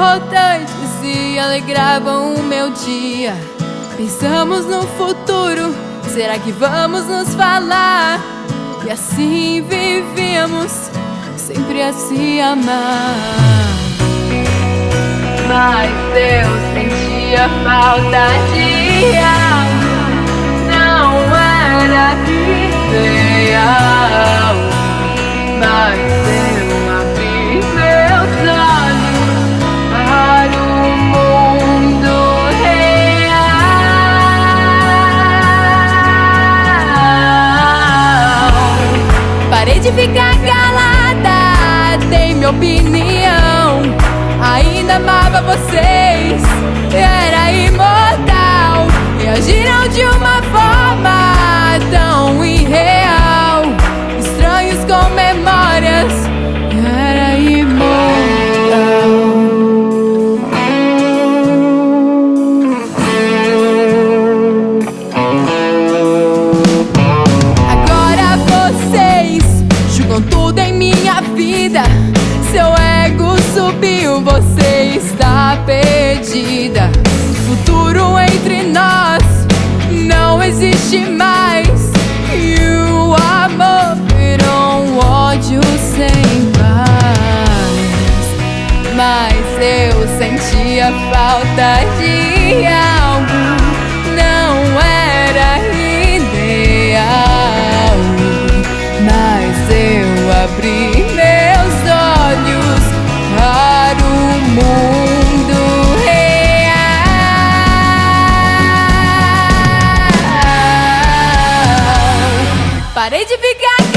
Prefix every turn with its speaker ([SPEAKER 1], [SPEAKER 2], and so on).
[SPEAKER 1] importantes e alegravam o meu dia. Pensamos no futuro, será que vamos nos falar? E assim vivíamos, sempre a se amar. Mas eu sentia falta de algo, não era real. Mas de ficar calada, dei minha opinião. Ainda amava vocês, era imortal. Reagiram de uma forma vida. Seu ego subiu, você está perdida. Futuro entre nós não existe mais. E o amor virou um ódio sem paz. Mas eu sentia falta de algo, Parei de ficar